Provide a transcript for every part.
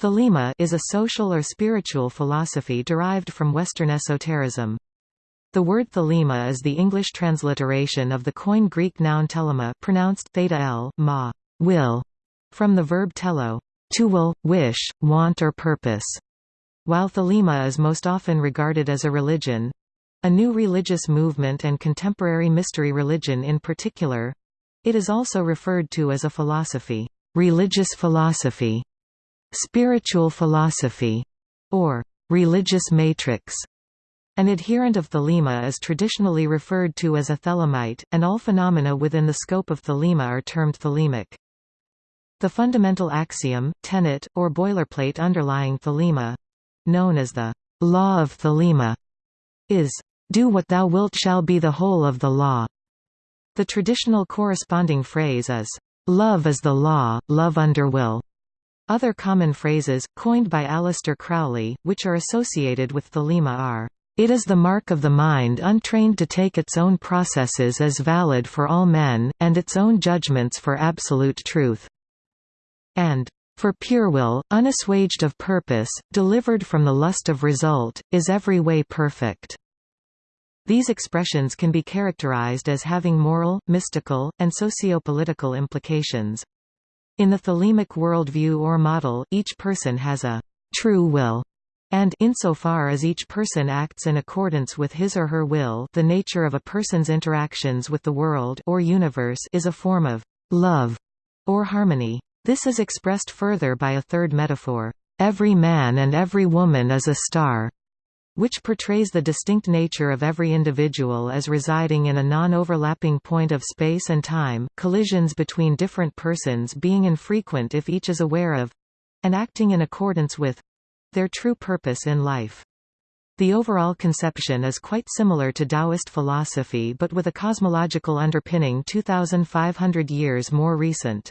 Thelema is a social or spiritual philosophy derived from Western esotericism. The word thelema is the English transliteration of the Koine Greek noun telema pronounced theta l, ma, will, from the verb telo, to will, wish, want or purpose. While thelema is most often regarded as a religion, a new religious movement and contemporary mystery religion in particular, it is also referred to as a philosophy, religious philosophy, spiritual philosophy, or religious matrix. An adherent of thelema is traditionally referred to as a thelemite, and all phenomena within the scope of thelema are termed thelemic. The fundamental axiom, tenet, or boilerplate underlying thelema—known as the law of thelema, is, "...do what thou wilt shall be the whole of the law." The traditional corresponding phrase is, "...love is the law, love under will." Other common phrases, coined by Aleister Crowley, which are associated with thelema are, "...it is the mark of the mind untrained to take its own processes as valid for all men, and its own judgments for absolute truth." and for pure will, unassuaged of purpose, delivered from the lust of result, is every way perfect." These expressions can be characterized as having moral, mystical, and socio-political implications. In the thelemic worldview or model, each person has a true will, and insofar as each person acts in accordance with his or her will the nature of a person's interactions with the world or universe is a form of love or harmony. This is expressed further by a third metaphor, every man and every woman is a star, which portrays the distinct nature of every individual as residing in a non-overlapping point of space and time, collisions between different persons being infrequent if each is aware of—and acting in accordance with—their true purpose in life. The overall conception is quite similar to Taoist philosophy but with a cosmological underpinning 2,500 years more recent.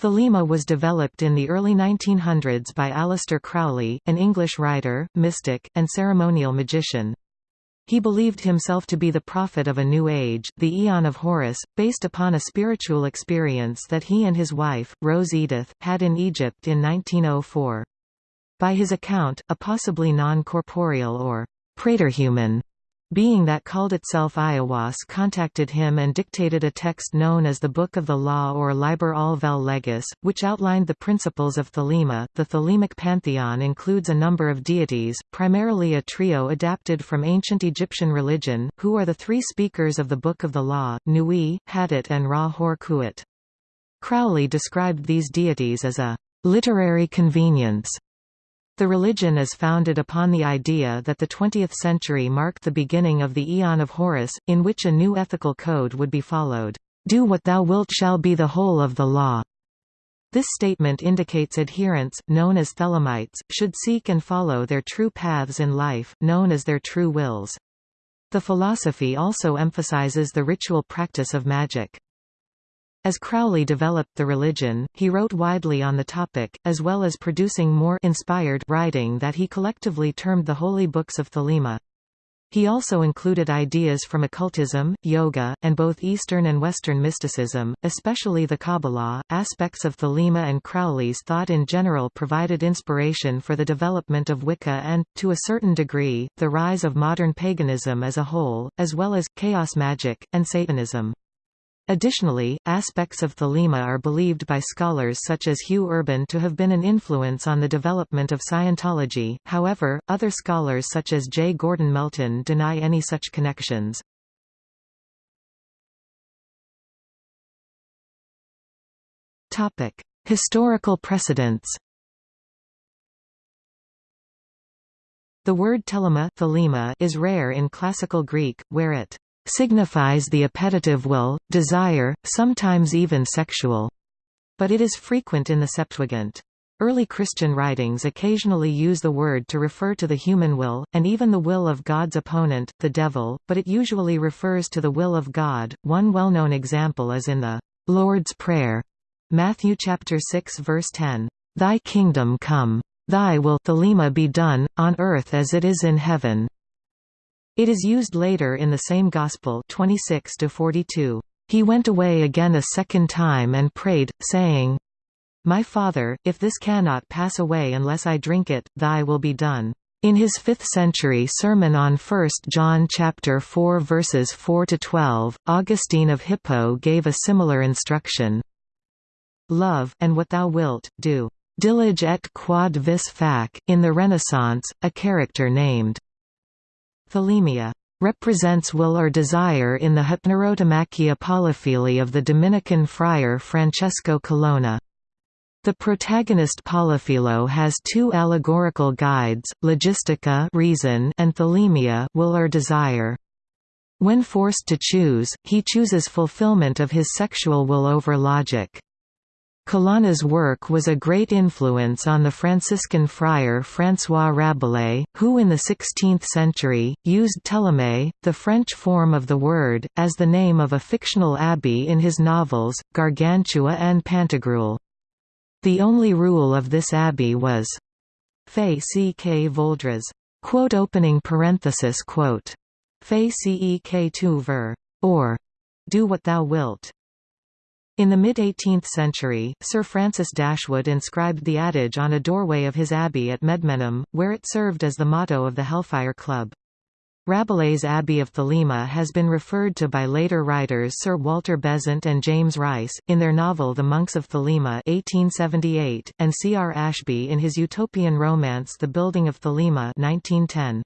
Thelema was developed in the early 1900s by Aleister Crowley, an English writer, mystic, and ceremonial magician. He believed himself to be the prophet of a new age, the Aeon of Horus, based upon a spiritual experience that he and his wife, Rose Edith, had in Egypt in 1904. By his account, a possibly non-corporeal or praeterhuman being that called itself Aiwass contacted him and dictated a text known as the Book of the Law or Liber al vel Legis, which outlined the principles of Thelema. The Thelemic pantheon includes a number of deities, primarily a trio adapted from ancient Egyptian religion, who are the three speakers of the Book of the Law, Nui, Hadit and Ra-Hor-Khuit. Crowley described these deities as a literary convenience the religion is founded upon the idea that the 20th century marked the beginning of the Aeon of Horus, in which a new ethical code would be followed. Do what thou wilt shall be the whole of the law. This statement indicates adherents, known as Thelemites, should seek and follow their true paths in life, known as their true wills. The philosophy also emphasizes the ritual practice of magic. As Crowley developed the religion, he wrote widely on the topic, as well as producing more inspired writing that he collectively termed the Holy Books of Thelema. He also included ideas from occultism, yoga, and both Eastern and Western mysticism, especially the Kabbalah. Aspects of Thelema and Crowley's thought in general provided inspiration for the development of Wicca and, to a certain degree, the rise of modern paganism as a whole, as well as chaos magic and Satanism. Additionally, aspects of thelema are believed by scholars such as Hugh Urban to have been an influence on the development of Scientology, however, other scholars such as J. Gordon Melton deny any such connections. Historical precedents The word telema, is rare in Classical Greek, where it signifies the appetitive will, desire, sometimes even sexual. But it is frequent in the Septuagint. Early Christian writings occasionally use the word to refer to the human will, and even the will of God's opponent, the devil, but it usually refers to the will of God. One well-known example is in the Lord's Prayer, Matthew chapter 6 verse 10, "Thy kingdom come, thy will be done on earth as it is in heaven." It is used later in the same Gospel 26 -42. He went away again a second time and prayed, saying, My Father, if this cannot pass away unless I drink it, thy will be done. In his 5th-century sermon on 1 John chapter 4 verses 4 to 12, Augustine of Hippo gave a similar instruction. Love, and what thou wilt, do. Dilige et quod vis fac, in the Renaissance, a character named Thelemia represents will or desire in the Hypnerotomachia Poliphili of the Dominican friar Francesco Colonna. The protagonist Poliphilo has two allegorical guides, logistica reason and thelemia will or desire. When forced to choose, he chooses fulfillment of his sexual will over logic. Colonna's work was a great influence on the Franciscan friar François Rabelais, who in the 16th century, used Theleme, the French form of the word, as the name of a fictional abbey in his novels, Gargantua and Pantagruel. The only rule of this abbey was Fay çe que vouldras. Quote opening parenthesis quote. Fay C.E.K. tu ver. Or, do what thou wilt. In the mid-18th century, Sir Francis Dashwood inscribed the adage on a doorway of his abbey at Medmenham, where it served as the motto of the Hellfire Club. Rabelais' Abbey of Thelema has been referred to by later writers Sir Walter Besant and James Rice, in their novel The Monks of Thelema 1878, and C. R. Ashbee in his utopian romance The Building of Thelema 1910.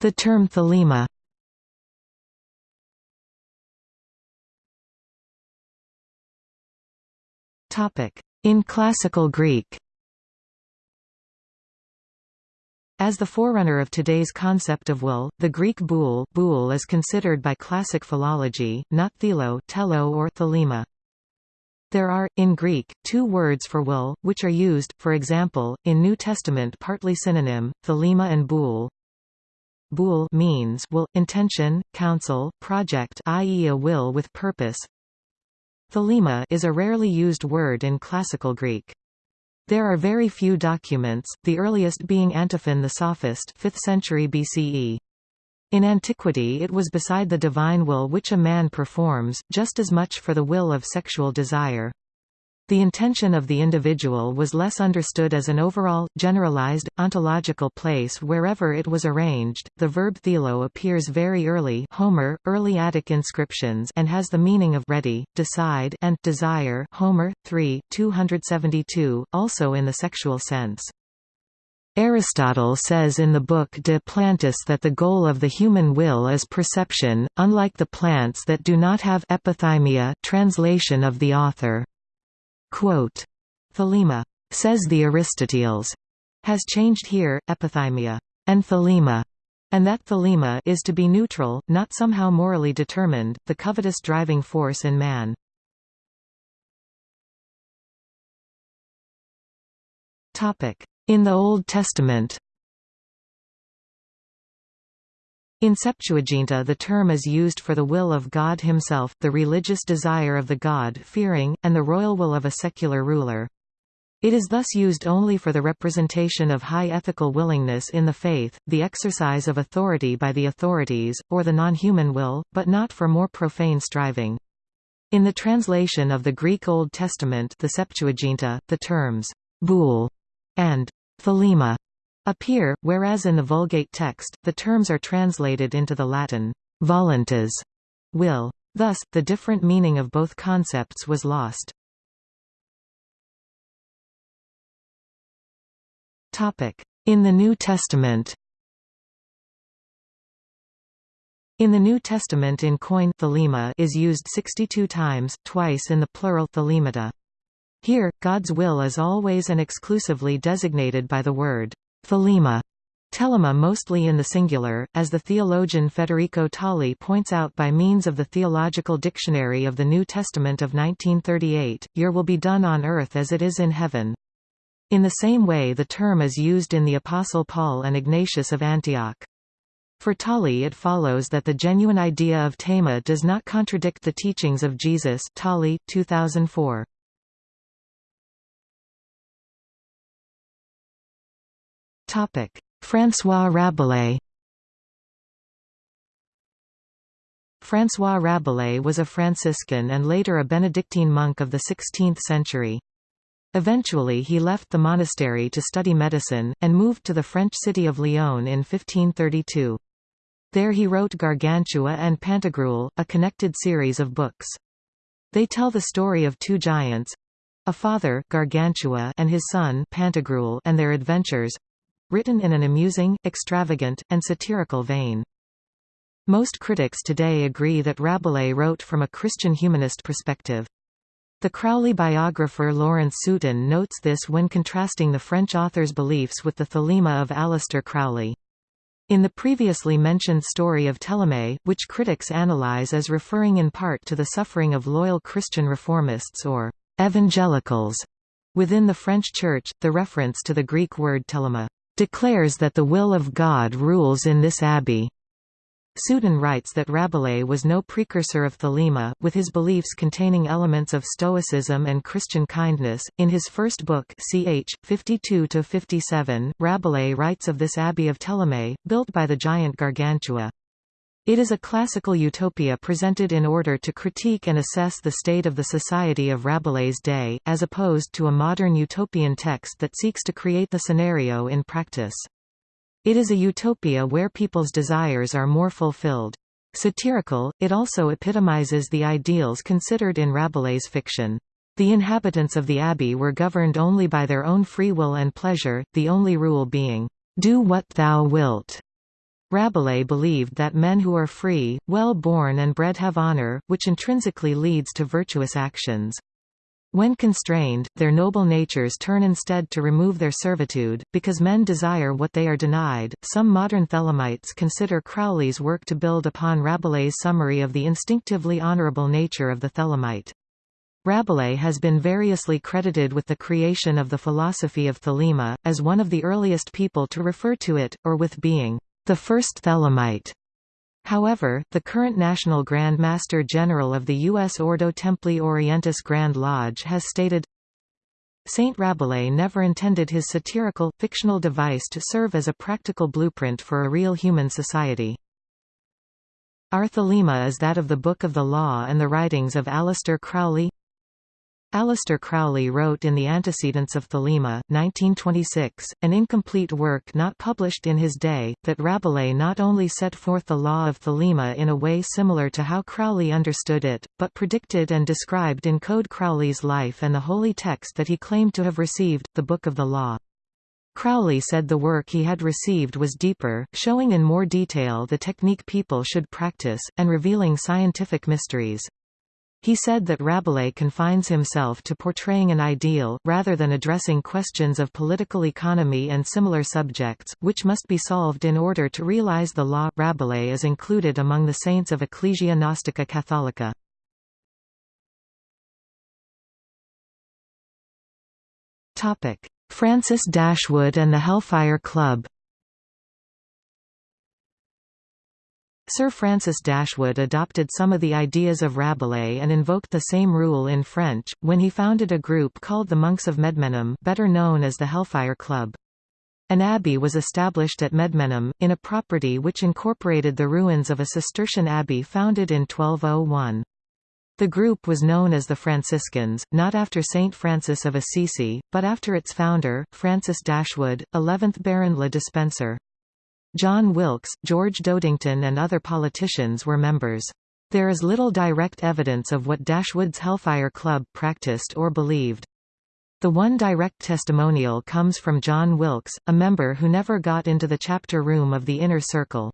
The term Thelema In Classical Greek As the forerunner of today's concept of will, the Greek boule, boule is considered by classic philology, not thelo, telo or thelema. There are, in Greek, two words for will, which are used, for example, in New Testament partly synonym, thelema and boule. Boule means will, intention, counsel, project i.e. a will with purpose. Thelema is a rarely used word in Classical Greek. There are very few documents, the earliest being Antiphon the Sophist 5th century BCE. In antiquity it was beside the divine will which a man performs, just as much for the will of sexual desire. The intention of the individual was less understood as an overall, generalized, ontological place wherever it was arranged. The verb thelo appears very early Homer, early Attic inscriptions and has the meaning of ready, decide and desire Homer, 3, 272, also in the sexual sense. Aristotle says in the book De Plantis that the goal of the human will is perception, unlike the plants that do not have epithymia translation of the author. Quote, Thelema, says the Aristoteles, has changed here, epithymia, and thelema, and that thelema is to be neutral, not somehow morally determined, the covetous driving force in man. In the Old Testament In Septuaginta the term is used for the will of God himself, the religious desire of the God-fearing, and the royal will of a secular ruler. It is thus used only for the representation of high ethical willingness in the faith, the exercise of authority by the authorities, or the non-human will, but not for more profane striving. In the translation of the Greek Old Testament the Septuaginta, the terms «boule» and «thelema» appear, whereas in the Vulgate text, the terms are translated into the Latin voluntas, will. Thus, the different meaning of both concepts was lost. In the New Testament In the New Testament in thelema is used 62 times, twice in the plural thelemata. Here, God's will is always and exclusively designated by the word Thelema Telema mostly in the singular, as the theologian Federico Tali points out by means of the Theological Dictionary of the New Testament of 1938, your will be done on earth as it is in heaven. In the same way the term is used in the Apostle Paul and Ignatius of Antioch. For Tali it follows that the genuine idea of tema does not contradict the teachings of Jesus Tali, 2004. François Rabelais François Rabelais was a Franciscan and later a Benedictine monk of the 16th century. Eventually he left the monastery to study medicine, and moved to the French city of Lyon in 1532. There he wrote Gargantua and Pantagruel, a connected series of books. They tell the story of two giants—a father Gargantua and his son Pantagruel and their adventures—written in an amusing, extravagant, and satirical vein. Most critics today agree that Rabelais wrote from a Christian humanist perspective. The Crowley biographer Lawrence Sutin notes this when contrasting the French author's beliefs with the thelema of Aleister Crowley. In the previously mentioned story of Theleme, which critics analyze as referring in part to the suffering of loyal Christian reformists or evangelicals within the French Church, the reference to the Greek word telema declares that the will of God rules in this abbey. Sutin writes that Rabelais was no precursor of Thelema, with his beliefs containing elements of Stoicism and Christian kindness. In his first book, ch. 52-57, Rabelais writes of this abbey of Theleme, built by the giant Gargantua. It is a classical utopia presented in order to critique and assess the state of the society of Rabelais' day, as opposed to a modern utopian text that seeks to create the scenario in practice. It is a utopia where people's desires are more fulfilled. Satirical, it also epitomizes the ideals considered in Rabelais' fiction. The inhabitants of the abbey were governed only by their own free will and pleasure, the only rule being, "'Do what thou wilt'". Rabelais believed that men who are free, well-born and bred have honor, which intrinsically leads to virtuous actions. When constrained, their noble natures turn instead to remove their servitude, because men desire what they are denied. Some modern Thelemites consider Crowley's work to build upon Rabelais' summary of the instinctively honorable nature of the Thelemite. Rabelais has been variously credited with the creation of the philosophy of Thelema, as one of the earliest people to refer to it, or with being the first Thelemite. However, the current National Grand Master General of the U.S. Ordo Templi Orientis Grand Lodge has stated, Saint Rabelais never intended his satirical, fictional device to serve as a practical blueprint for a real human society. Our thelema is that of the Book of the Law and the writings of Aleister Crowley Aleister Crowley wrote in The Antecedents of Thelema, 1926, an incomplete work not published in his day, that Rabelais not only set forth the law of Thelema in a way similar to how Crowley understood it, but predicted and described in code Crowley's life and the holy text that he claimed to have received, the Book of the Law. Crowley said the work he had received was deeper, showing in more detail the technique people should practice, and revealing scientific mysteries. He said that Rabelais confines himself to portraying an ideal, rather than addressing questions of political economy and similar subjects, which must be solved in order to realize the law. Rabelais is included among the saints of Ecclesia Gnostica Catholica. Francis Dashwood and the Hellfire Club Sir Francis Dashwood adopted some of the ideas of Rabelais and invoked the same rule in French, when he founded a group called the Monks of Medmenham better known as the Hellfire Club. An abbey was established at Medmenham, in a property which incorporated the ruins of a Cistercian abbey founded in 1201. The group was known as the Franciscans, not after Saint Francis of Assisi, but after its founder, Francis Dashwood, 11th Baron Le Despencer. John Wilkes, George Dodington and other politicians were members. There is little direct evidence of what Dashwood's Hellfire Club practiced or believed. The one direct testimonial comes from John Wilkes, a member who never got into the chapter room of the Inner Circle.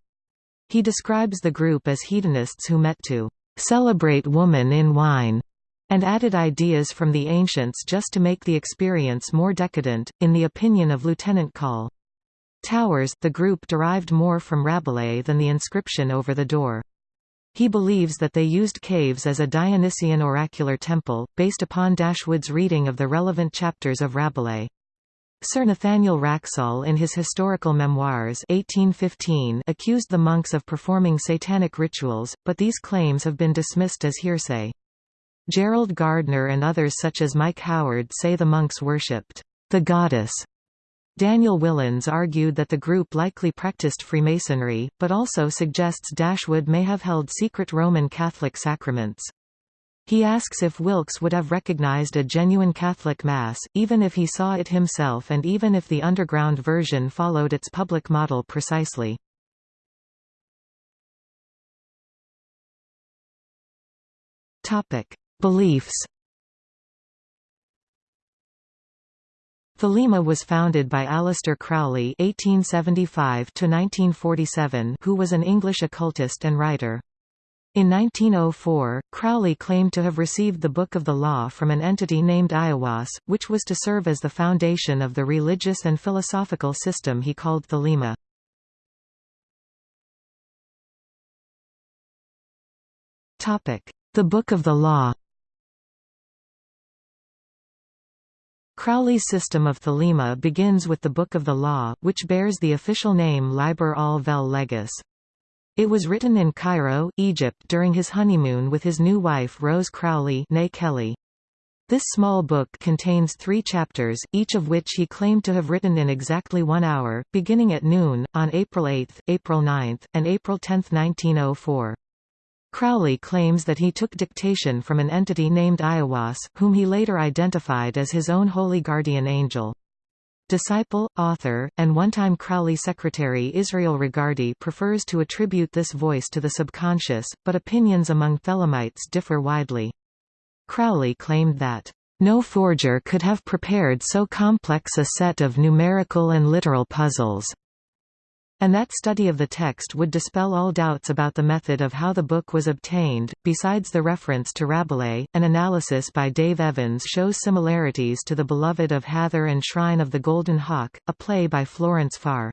He describes the group as hedonists who met to celebrate woman in wine, and added ideas from the ancients just to make the experience more decadent, in the opinion of Lieutenant Call. Towers, the group derived more from Rabelais than the inscription over the door. He believes that they used caves as a Dionysian oracular temple, based upon Dashwood's reading of the relevant chapters of Rabelais. Sir Nathaniel Wraxall in his Historical Memoirs 1815 accused the monks of performing satanic rituals, but these claims have been dismissed as hearsay. Gerald Gardner and others such as Mike Howard say the monks worshipped the goddess Daniel Willans argued that the group likely practiced Freemasonry, but also suggests Dashwood may have held secret Roman Catholic sacraments. He asks if Wilkes would have recognized a genuine Catholic Mass, even if he saw it himself and even if the underground version followed its public model precisely. Beliefs Thelema was founded by Aleister Crowley (1875–1947), who was an English occultist and writer. In 1904, Crowley claimed to have received the Book of the Law from an entity named Aiwass, which was to serve as the foundation of the religious and philosophical system he called Thelema. The Book of the Law Crowley's system of Thelema begins with the Book of the Law, which bears the official name Liber al vel legis. It was written in Cairo, Egypt during his honeymoon with his new wife Rose Crowley Kelly. This small book contains three chapters, each of which he claimed to have written in exactly one hour, beginning at noon, on April 8, April 9, and April 10, 1904. Crowley claims that he took dictation from an entity named Aiwass, whom he later identified as his own holy guardian angel. Disciple, author, and one-time Crowley secretary Israel Regardie prefers to attribute this voice to the subconscious, but opinions among Thelemites differ widely. Crowley claimed that, "...no forger could have prepared so complex a set of numerical and literal puzzles." And that study of the text would dispel all doubts about the method of how the book was obtained. Besides the reference to Rabelais, an analysis by Dave Evans shows similarities to The Beloved of Hathor and Shrine of the Golden Hawk, a play by Florence Farr.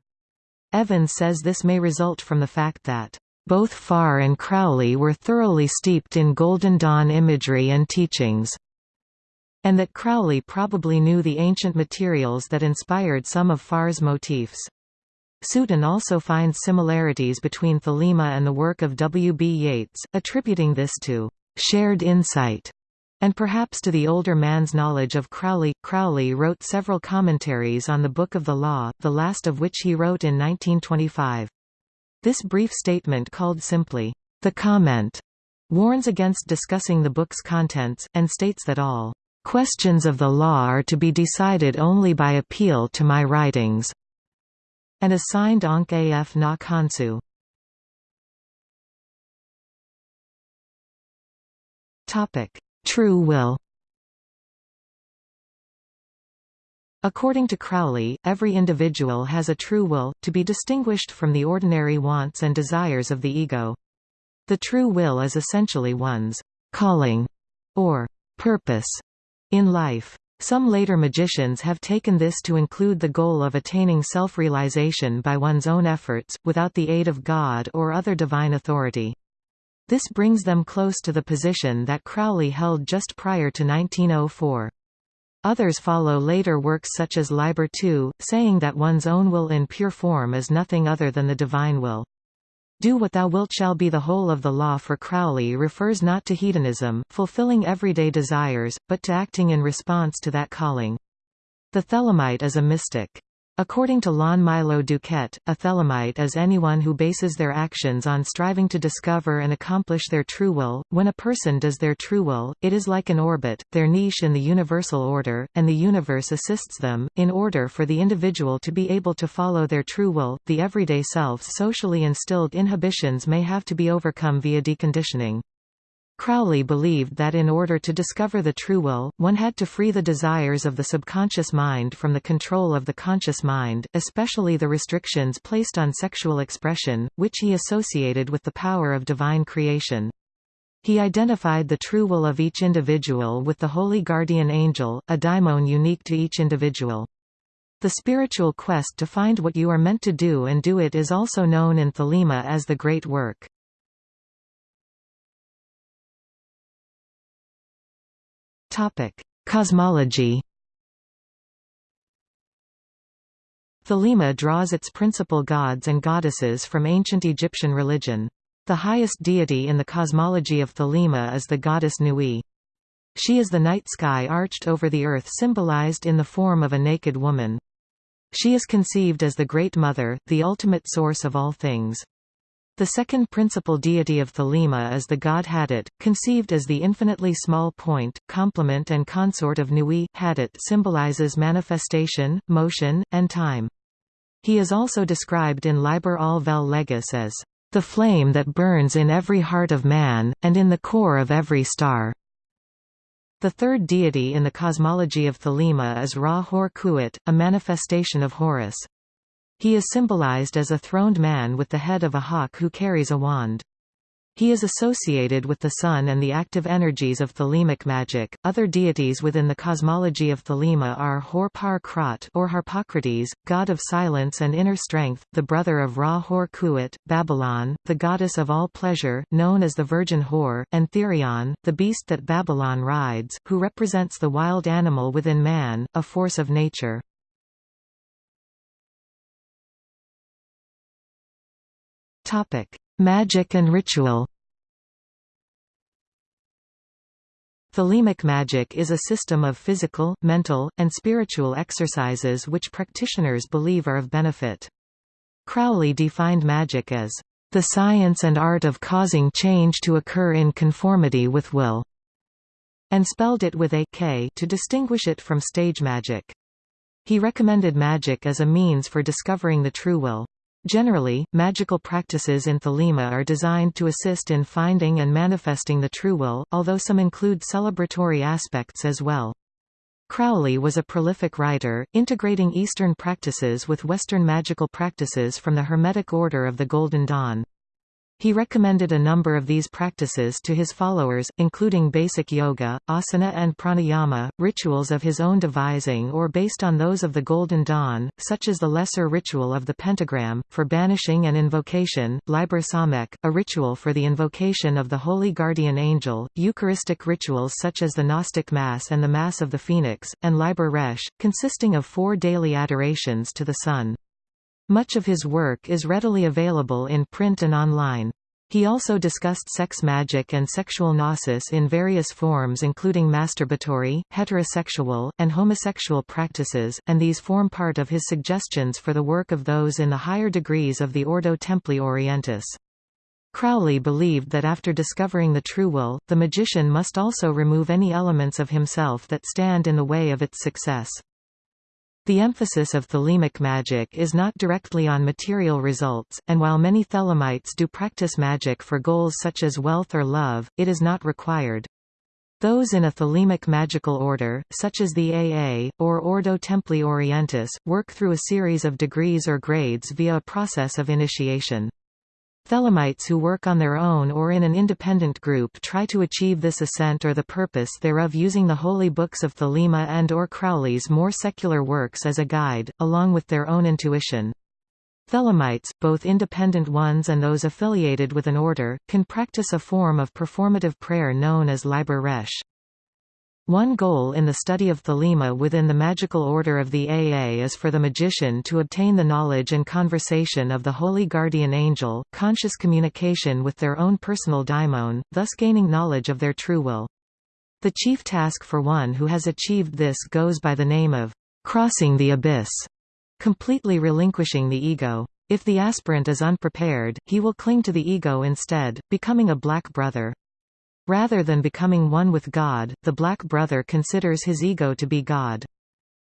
Evans says this may result from the fact that both Farr and Crowley were thoroughly steeped in Golden Dawn imagery and teachings, and that Crowley probably knew the ancient materials that inspired some of Farr's motifs. Sutin also finds similarities between Thelema and the work of W. B. Yeats, attributing this to shared insight and perhaps to the older man's knowledge of Crowley. Crowley wrote several commentaries on the Book of the Law, the last of which he wrote in 1925. This brief statement called simply, The Comment, warns against discussing the book's contents, and states that all questions of the law are to be decided only by appeal to my writings and assigned Ankh af na Khonsu. True will According to Crowley, every individual has a true will, to be distinguished from the ordinary wants and desires of the ego. The true will is essentially one's calling or purpose in life. Some later magicians have taken this to include the goal of attaining self-realization by one's own efforts, without the aid of God or other divine authority. This brings them close to the position that Crowley held just prior to 1904. Others follow later works such as Liber II, saying that one's own will in pure form is nothing other than the divine will. Do what thou wilt shall be the whole of the law for Crowley refers not to hedonism, fulfilling everyday desires, but to acting in response to that calling. The Thelemite is a mystic. According to Lon Milo DuQuette, a Thelemite is anyone who bases their actions on striving to discover and accomplish their true will. When a person does their true will, it is like an orbit, their niche in the universal order, and the universe assists them. In order for the individual to be able to follow their true will, the everyday self's socially instilled inhibitions may have to be overcome via deconditioning. Crowley believed that in order to discover the true will, one had to free the desires of the subconscious mind from the control of the conscious mind, especially the restrictions placed on sexual expression, which he associated with the power of divine creation. He identified the true will of each individual with the holy guardian angel, a daimon unique to each individual. The spiritual quest to find what you are meant to do and do it is also known in Thelema as the Great Work. Topic: Cosmology. Thelema draws its principal gods and goddesses from ancient Egyptian religion. The highest deity in the cosmology of Thelema is the goddess Nui. She is the night sky arched over the earth symbolized in the form of a naked woman. She is conceived as the Great Mother, the ultimate source of all things. The second principal deity of Thelema is the god Hadit, conceived as the infinitely small point, complement and consort of Nui. Hadit symbolizes manifestation, motion, and time. He is also described in Liber al vel legis as the flame that burns in every heart of man, and in the core of every star. The third deity in the cosmology of Thelema is Ra Hor Khuit, a manifestation of Horus. He is symbolized as a throned man with the head of a hawk who carries a wand. He is associated with the sun and the active energies of Thelemic magic. Other deities within the cosmology of Thelema are Hor Par Krat or Harpocrates, god of silence and inner strength, the brother of Ra Hor Khuit, Babalon, the goddess of all pleasure, known as the Virgin Hor, and Therion, the beast that Babalon rides, who represents the wild animal within man, a force of nature. Topic: Magic and ritual. Thelemic magic is a system of physical, mental, and spiritual exercises which practitioners believe are of benefit. Crowley defined magic as the science and art of causing change to occur in conformity with will, and spelled it with a K to distinguish it from stage magic. He recommended magic as a means for discovering the true will. Generally, magical practices in Thelema are designed to assist in finding and manifesting the true will, although some include celebratory aspects as well. Crowley was a prolific writer, integrating Eastern practices with Western magical practices from the Hermetic Order of the Golden Dawn. He recommended a number of these practices to his followers, including basic yoga, asana and pranayama, rituals of his own devising or based on those of the Golden Dawn, such as the lesser ritual of the pentagram, for banishing and invocation, Liber Samek, a ritual for the invocation of the Holy Guardian Angel, Eucharistic rituals such as the Gnostic Mass and the Mass of the Phoenix, and Liber Resh, consisting of four daily adorations to the Sun. Much of his work is readily available in print and online. He also discussed sex magic and sexual gnosis in various forms including masturbatory, heterosexual, and homosexual practices, and these form part of his suggestions for the work of those in the higher degrees of the Ordo Templi Orientis. Crowley believed that after discovering the true will, the magician must also remove any elements of himself that stand in the way of its success. The emphasis of thelemic magic is not directly on material results, and while many thelemites do practice magic for goals such as wealth or love, it is not required. Those in a thelemic magical order, such as the AA, or Ordo Templi Orientis, work through a series of degrees or grades via a process of initiation. Thelemites who work on their own or in an independent group try to achieve this ascent or the purpose thereof using the holy books of Thelema and or Crowley's more secular works as a guide, along with their own intuition. Thelemites, both independent ones and those affiliated with an order, can practice a form of performative prayer known as Liber Resh. One goal in the study of Thelema within the magical order of the AA is for the magician to obtain the knowledge and conversation of the holy guardian angel, conscious communication with their own personal daimon, thus gaining knowledge of their true will. The chief task for one who has achieved this goes by the name of crossing the abyss, completely relinquishing the ego. If the aspirant is unprepared, he will cling to the ego instead, becoming a black brother. Rather than becoming one with God, the Black Brother considers his ego to be God.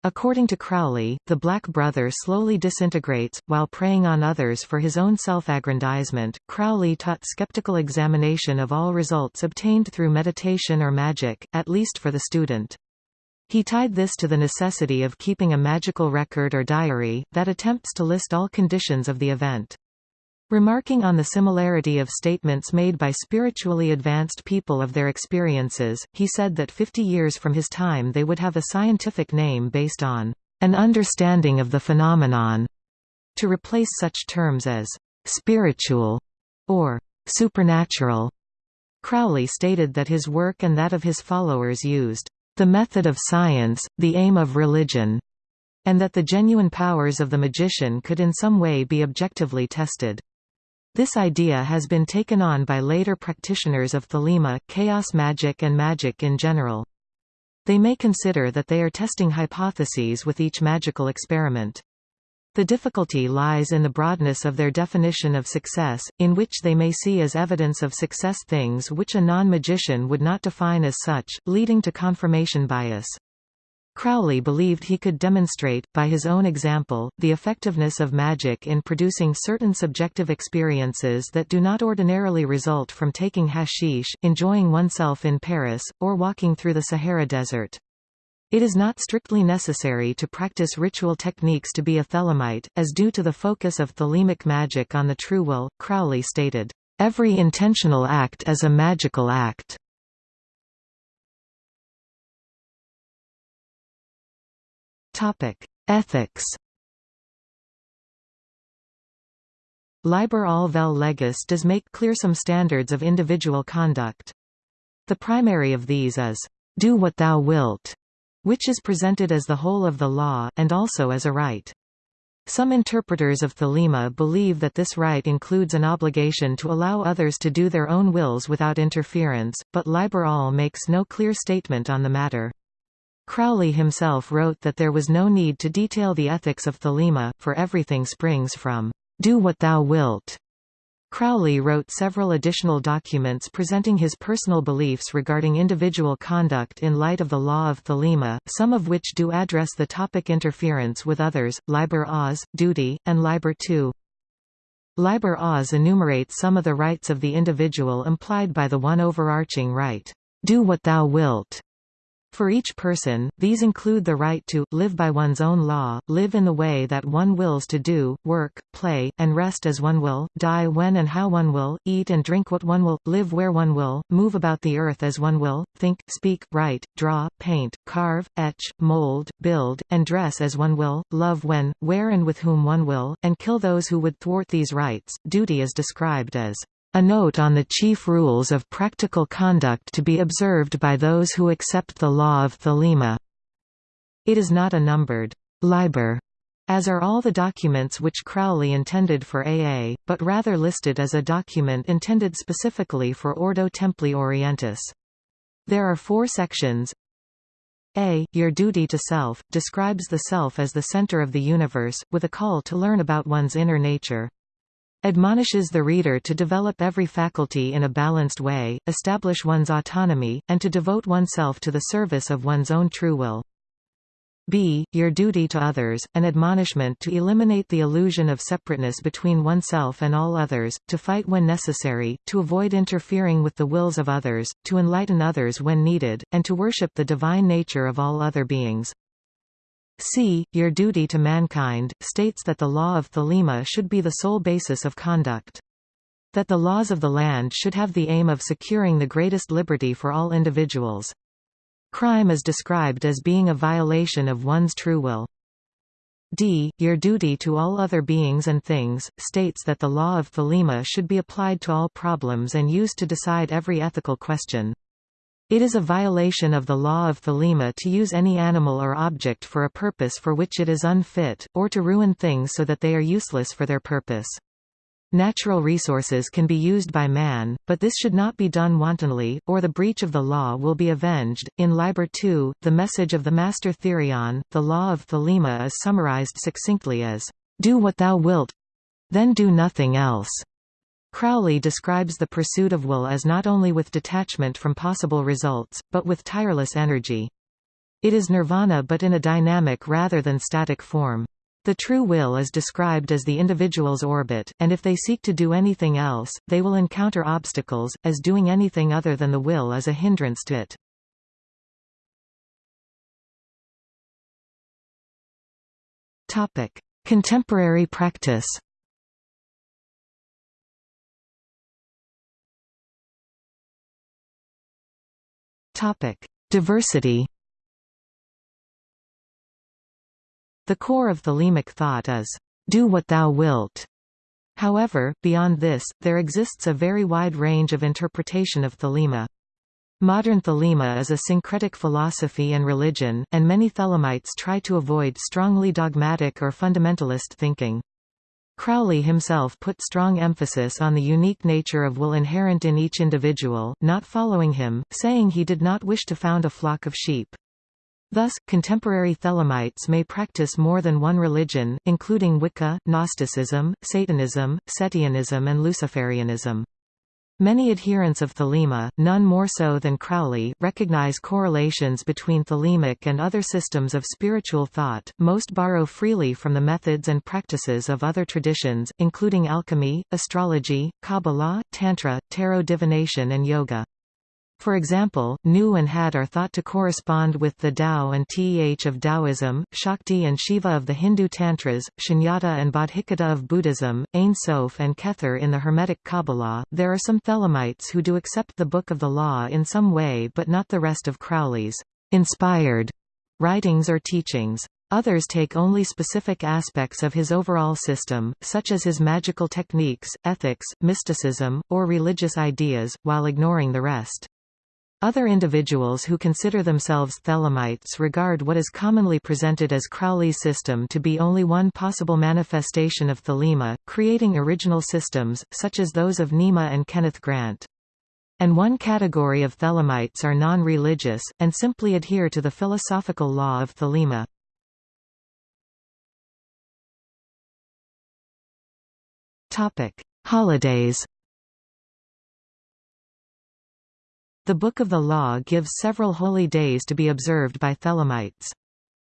According to Crowley, the Black Brother slowly disintegrates, while preying on others for his own self-aggrandizement. Crowley taught skeptical examination of all results obtained through meditation or magic, at least for the student. He tied this to the necessity of keeping a magical record or diary, that attempts to list all conditions of the event. Remarking on the similarity of statements made by spiritually advanced people of their experiences, he said that 50 years from his time they would have a scientific name based on an understanding of the phenomenon, to replace such terms as spiritual or supernatural. Crowley stated that his work and that of his followers used the method of science, the aim of religion, and that the genuine powers of the magician could in some way be objectively tested. This idea has been taken on by later practitioners of Thelema, chaos magic and magic in general. They may consider that they are testing hypotheses with each magical experiment. The difficulty lies in the broadness of their definition of success, in which they may see as evidence of success things which a non-magician would not define as such, leading to confirmation bias. Crowley believed he could demonstrate, by his own example, the effectiveness of magic in producing certain subjective experiences that do not ordinarily result from taking hashish, enjoying oneself in Paris, or walking through the Sahara Desert. It is not strictly necessary to practice ritual techniques to be a Thelemite, as due to the focus of thelemic magic on the true will, Crowley stated, "...every intentional act is a magical act." Ethics Liber al vel legis does make clear some standards of individual conduct. The primary of these is, "...do what thou wilt", which is presented as the whole of the law, and also as a right. Some interpreters of Thelema believe that this right includes an obligation to allow others to do their own wills without interference, but Liber al makes no clear statement on the matter. Crowley himself wrote that there was no need to detail the ethics of Thelema, for everything springs from, "'Do what thou wilt' Crowley wrote several additional documents presenting his personal beliefs regarding individual conduct in light of the law of Thelema, some of which do address the topic interference with others, Liber Oz, duty, and Liber II. Liber Oz enumerates some of the rights of the individual implied by the one overarching right, "'Do what thou wilt' For each person, these include the right to, live by one's own law, live in the way that one wills to do, work, play, and rest as one will, die when and how one will, eat and drink what one will, live where one will, move about the earth as one will, think, speak, write, draw, paint, carve, etch, mold, build, and dress as one will, love when, where and with whom one will, and kill those who would thwart these rights. Duty is described as a note on the chief rules of practical conduct to be observed by those who accept the law of Thelema. It is not a numbered liber, as are all the documents which Crowley intended for AA, but rather listed as a document intended specifically for Ordo Templi Orientis. There are four sections. A. Your duty to self, describes the self as the center of the universe, with a call to learn about one's inner nature admonishes the reader to develop every faculty in a balanced way, establish one's autonomy, and to devote oneself to the service of one's own true will. b. Your duty to others, an admonishment to eliminate the illusion of separateness between oneself and all others, to fight when necessary, to avoid interfering with the wills of others, to enlighten others when needed, and to worship the divine nature of all other beings. C. Your duty to mankind, states that the law of Thelema should be the sole basis of conduct. That the laws of the land should have the aim of securing the greatest liberty for all individuals. Crime is described as being a violation of one's true will. D. Your duty to all other beings and things, states that the law of Thelema should be applied to all problems and used to decide every ethical question. It is a violation of the law of Thelema to use any animal or object for a purpose for which it is unfit, or to ruin things so that they are useless for their purpose. Natural resources can be used by man, but this should not be done wantonly, or the breach of the law will be avenged. In Liber 2, the message of the Master Therion, the law of Thelema is summarized succinctly as, Do what thou wilt, then do nothing else. Crowley describes the pursuit of will as not only with detachment from possible results, but with tireless energy. It is nirvana but in a dynamic rather than static form. The true will is described as the individual's orbit, and if they seek to do anything else, they will encounter obstacles, as doing anything other than the will is a hindrance to it. Contemporary practice Topic: Diversity. The core of thelemic thought is, "Do what thou wilt." However, beyond this, there exists a very wide range of interpretation of thelema. Modern thelema is a syncretic philosophy and religion, and many thelemites try to avoid strongly dogmatic or fundamentalist thinking. Crowley himself put strong emphasis on the unique nature of will inherent in each individual, not following him, saying he did not wish to found a flock of sheep. Thus, contemporary Thelemites may practice more than one religion, including Wicca, Gnosticism, Satanism, Setianism and Luciferianism. Many adherents of Thelema, none more so than Crowley, recognize correlations between Thelemic and other systems of spiritual thought. Most borrow freely from the methods and practices of other traditions, including alchemy, astrology, Kabbalah, Tantra, tarot divination, and yoga. For example, Nu and Had are thought to correspond with the Tao and Teh of Taoism, Shakti and Shiva of the Hindu Tantras, Shunyata and Bodhicitta of Buddhism, Ein Sof and Kether in the Hermetic Kabbalah. There are some Thelemites who do accept the Book of the Law in some way but not the rest of Crowley's inspired writings or teachings. Others take only specific aspects of his overall system, such as his magical techniques, ethics, mysticism, or religious ideas, while ignoring the rest. Other individuals who consider themselves Thelemites regard what is commonly presented as Crowley's system to be only one possible manifestation of Thelema, creating original systems, such as those of Nema and Kenneth Grant. And one category of Thelemites are non-religious, and simply adhere to the philosophical law of Thelema. Holidays The Book of the Law gives several holy days to be observed by Thelemites.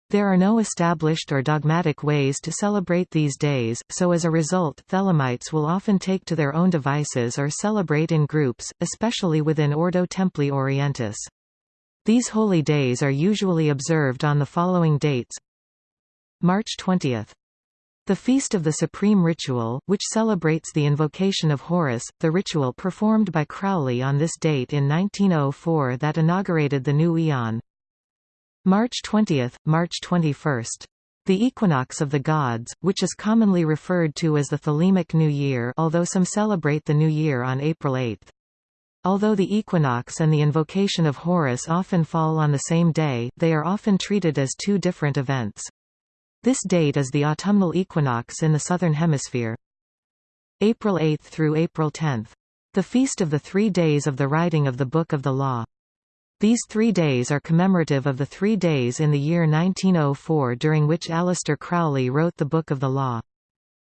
There are no established or dogmatic ways to celebrate these days, so as a result Thelemites will often take to their own devices or celebrate in groups, especially within Ordo Templi Orientis. These holy days are usually observed on the following dates March 20 the Feast of the Supreme Ritual, which celebrates the invocation of Horus, the ritual performed by Crowley on this date in 1904 that inaugurated the new eon. March 20, March 21. The equinox of the gods, which is commonly referred to as the Thelemic New Year although some celebrate the New Year on April 8. Although the equinox and the invocation of Horus often fall on the same day, they are often treated as two different events. This date is the autumnal equinox in the southern hemisphere. April 8 through April 10. The feast of the three days of the writing of the Book of the Law. These three days are commemorative of the three days in the year 1904 during which Aleister Crowley wrote the Book of the Law.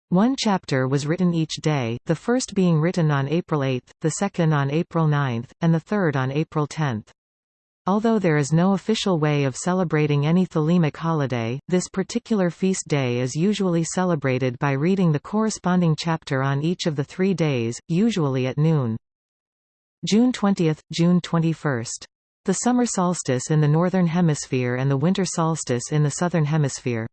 One chapter was written each day, the first being written on April 8, the second on April 9, and the third on April 10. Although there is no official way of celebrating any Thelemic holiday, this particular feast day is usually celebrated by reading the corresponding chapter on each of the three days, usually at noon. June 20, June 21. The summer solstice in the Northern Hemisphere and the winter solstice in the Southern Hemisphere.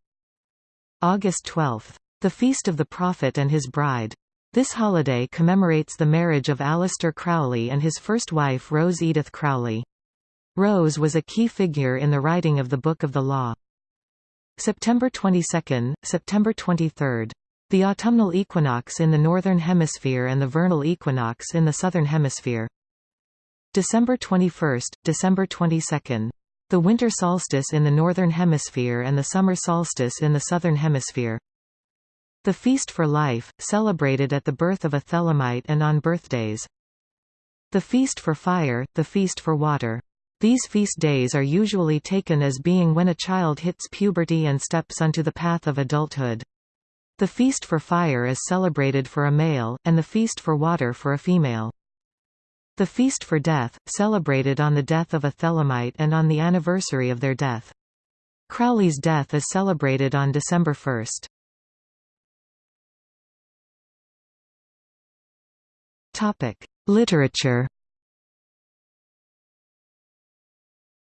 August 12. The Feast of the Prophet and his Bride. This holiday commemorates the marriage of Aleister Crowley and his first wife Rose Edith Crowley. Rose was a key figure in the writing of the Book of the Law. September 22, September 23. The autumnal equinox in the Northern Hemisphere and the vernal equinox in the Southern Hemisphere. December 21, December 22. The winter solstice in the Northern Hemisphere and the summer solstice in the Southern Hemisphere. The Feast for Life, celebrated at the birth of a Thelemite and on birthdays. The Feast for Fire, the Feast for Water. These feast days are usually taken as being when a child hits puberty and steps onto the path of adulthood. The feast for fire is celebrated for a male, and the feast for water for a female. The feast for death, celebrated on the death of a Thelemite and on the anniversary of their death. Crowley's death is celebrated on December 1. Literature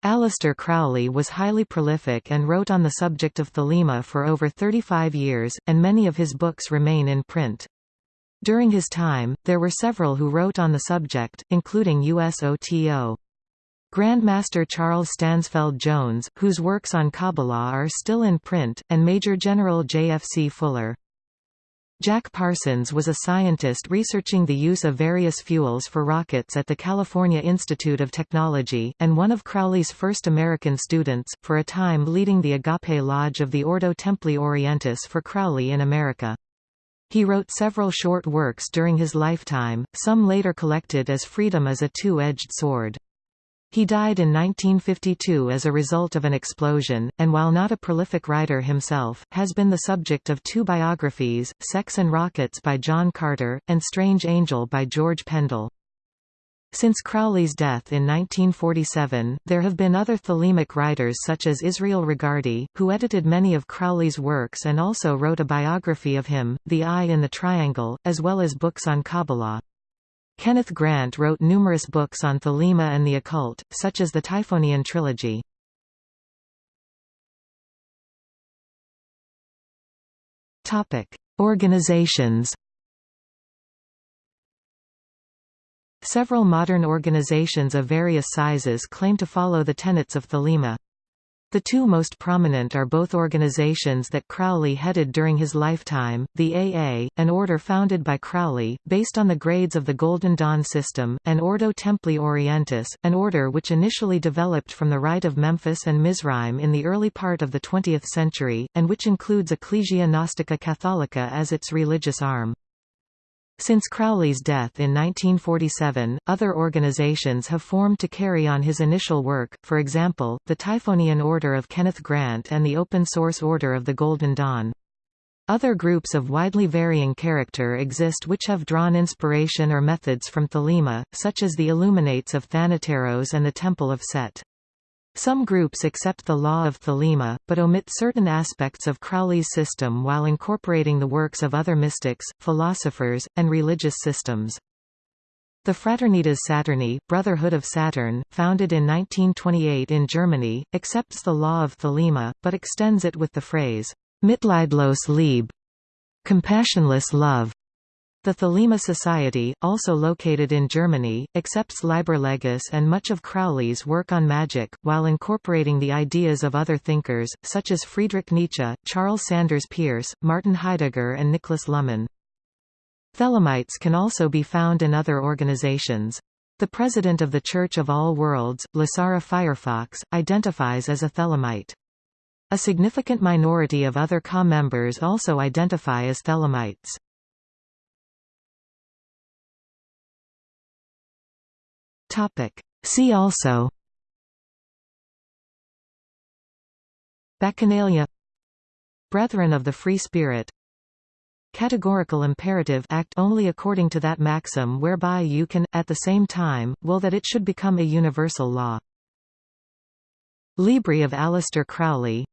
Aleister Crowley was highly prolific and wrote on the subject of thelema for over 35 years, and many of his books remain in print. During his time, there were several who wrote on the subject, including USOTO. Grandmaster Charles Stansfeld Jones, whose works on Kabbalah are still in print, and Major General J.F.C. Fuller. Jack Parsons was a scientist researching the use of various fuels for rockets at the California Institute of Technology, and one of Crowley's first American students, for a time leading the Agape Lodge of the Ordo Templi Orientis for Crowley in America. He wrote several short works during his lifetime, some later collected as Freedom is a Two-Edged Sword. He died in 1952 as a result of an explosion, and while not a prolific writer himself, has been the subject of two biographies, Sex and Rockets by John Carter, and Strange Angel by George Pendle. Since Crowley's death in 1947, there have been other Thelemic writers such as Israel Regardie, who edited many of Crowley's works and also wrote a biography of him, The Eye in the Triangle, as well as books on Kabbalah. Kenneth Grant wrote numerous books on Thelema and the occult, such as the Typhonian trilogy. Organizations Several modern organizations of various sizes claim to follow the tenets of Thelema. The two most prominent are both organizations that Crowley headed during his lifetime, the AA, an order founded by Crowley, based on the grades of the Golden Dawn system, and Ordo Templi Orientis, an order which initially developed from the Rite of Memphis and Mizraim in the early part of the 20th century, and which includes Ecclesia Gnostica Catholica as its religious arm. Since Crowley's death in 1947, other organizations have formed to carry on his initial work, for example, the Typhonian Order of Kenneth Grant and the Open Source Order of the Golden Dawn. Other groups of widely varying character exist which have drawn inspiration or methods from Thelema, such as the Illuminates of Thanateros and the Temple of Set. Some groups accept the law of Thelema, but omit certain aspects of Crowley's system while incorporating the works of other mystics, philosophers, and religious systems. The Fraternitas Saturni, Brotherhood of Saturn, founded in 1928 in Germany, accepts the law of Thelema, but extends it with the phrase, Mitleidlos Liebe, compassionless love. The Thelema Society, also located in Germany, accepts Liber Legis and much of Crowley's work on magic, while incorporating the ideas of other thinkers, such as Friedrich Nietzsche, Charles Sanders Peirce, Martin Heidegger and Nicholas Luhmann. Thelemites can also be found in other organizations. The president of the Church of All Worlds, Lasara Firefox, identifies as a Thelemite. A significant minority of other CA members also identify as Thelemites. Topic. See also Bacchanalia Brethren of the Free Spirit Categorical imperative act only according to that maxim whereby you can, at the same time, will that it should become a universal law. Libri of Aleister Crowley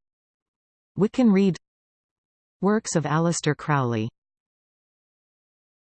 Wiccan Rede Works of Aleister Crowley